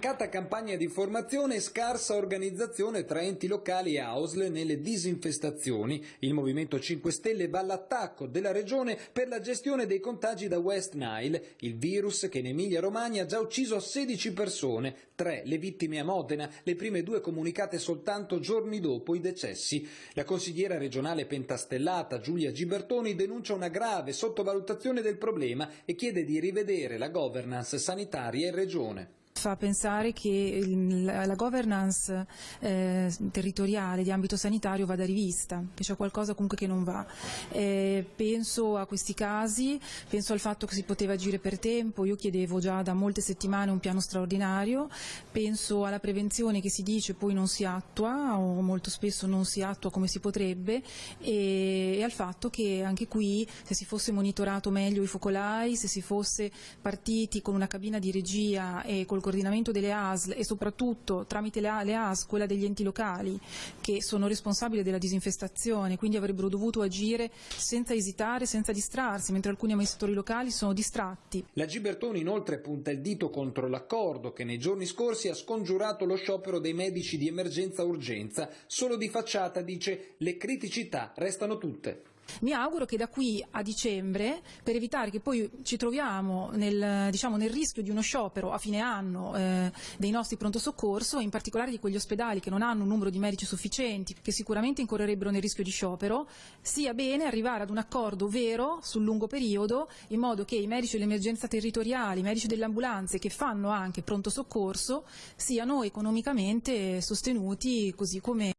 Mancata campagna di formazione e scarsa organizzazione tra enti locali e AUSL nelle disinfestazioni. Il Movimento 5 Stelle va all'attacco della regione per la gestione dei contagi da West Nile, il virus che in Emilia Romagna ha già ucciso 16 persone, tre le vittime a Modena, le prime due comunicate soltanto giorni dopo i decessi. La consigliera regionale pentastellata Giulia Gibertoni denuncia una grave sottovalutazione del problema e chiede di rivedere la governance sanitaria in regione fa pensare che la governance eh, territoriale di ambito sanitario vada rivista, che c'è qualcosa comunque che non va. Eh, penso a questi casi, penso al fatto che si poteva agire per tempo, io chiedevo già da molte settimane un piano straordinario, penso alla prevenzione che si dice poi non si attua o molto spesso non si attua come si potrebbe e, e al fatto che anche qui se si fosse monitorato meglio i focolai, se si fosse partiti con una cabina di regia e col coordinamento delle ASL e soprattutto tramite le ASL quella degli enti locali che sono responsabili della disinfestazione, quindi avrebbero dovuto agire senza esitare, senza distrarsi, mentre alcuni amministratori locali sono distratti. La Gibertoni inoltre punta il dito contro l'accordo che nei giorni scorsi ha scongiurato lo sciopero dei medici di emergenza urgenza. Solo di facciata dice le criticità restano tutte. Mi auguro che da qui a dicembre, per evitare che poi ci troviamo nel, diciamo, nel rischio di uno sciopero a fine anno eh, dei nostri pronto soccorso, in particolare di quegli ospedali che non hanno un numero di medici sufficienti, che sicuramente incorrerebbero nel rischio di sciopero, sia bene arrivare ad un accordo vero sul lungo periodo, in modo che i medici dell'emergenza territoriale, i medici delle ambulanze che fanno anche pronto soccorso, siano economicamente sostenuti così come